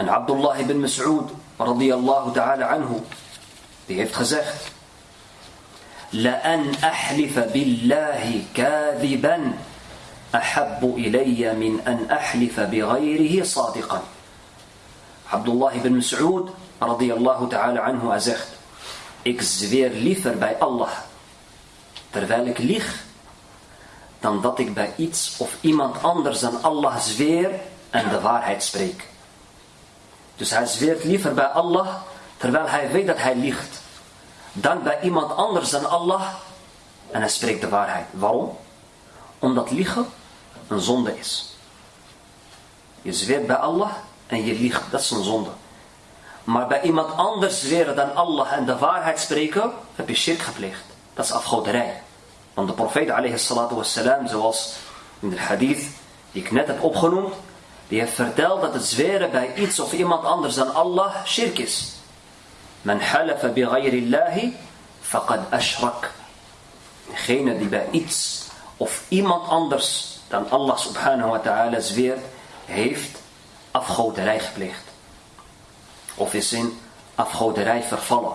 En Abdullah ibn Mas'ud radiyallahu ta'ala anhu, die heeft gezegd, لأن أحلف بالله كاذبا أحب إلي من أن أحلف بغيره صادقا Abdullah ibn Mas'ud radiyallahu ta'ala anhu hij zegt ik zweer liever bij Allah terwijl ik lieg dan dat ik bij iets of iemand anders dan Allah zweer en de waarheid spreek. Dus hij zweert liever bij Allah terwijl hij weet dat hij liegt dan bij iemand anders dan Allah en hij spreekt de waarheid. Waarom? Omdat liegen een zonde is. Je zweert bij Allah en je liegt, dat is een zonde. Maar bij iemand anders zweren dan Allah en de waarheid spreken, heb je shirk gepleegd. Dat is afgoderij. Want de profeet wassalam, zoals in de hadith die ik net heb opgenoemd, die heeft verteld dat het zweren bij iets of iemand anders dan Allah shirk is. Men halafa bi ghayrillahi faqad ashrak. Degene die bij iets of iemand anders dan Allah subhanahu wa ta'ala zweert, heeft afgoderij gepleegd. Of is in afgoderij vervallen.